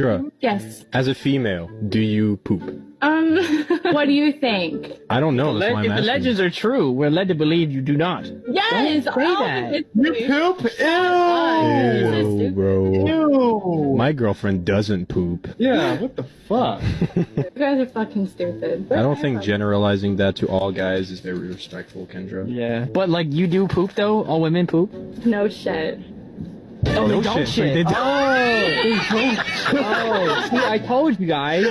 Kendra, Yes. as a female, do you poop? Um, what do you think? I don't know. That's Le- why I'm if the asking. legends are true, we're led to believe you do not. Yes. Don't say oh, that. You poop? This is Ew, bro. Ew. My girlfriend doesn't poop. Yeah, what the fuck? You guys are fucking stupid. I don't think generalizing that to all guys is very respectful, Kendra. Yeah. But like you do poop though? All women poop? No shit. Oh, No they don't shit. shit. They don't. Oh, don't. Oh. oh, see, I told you guys.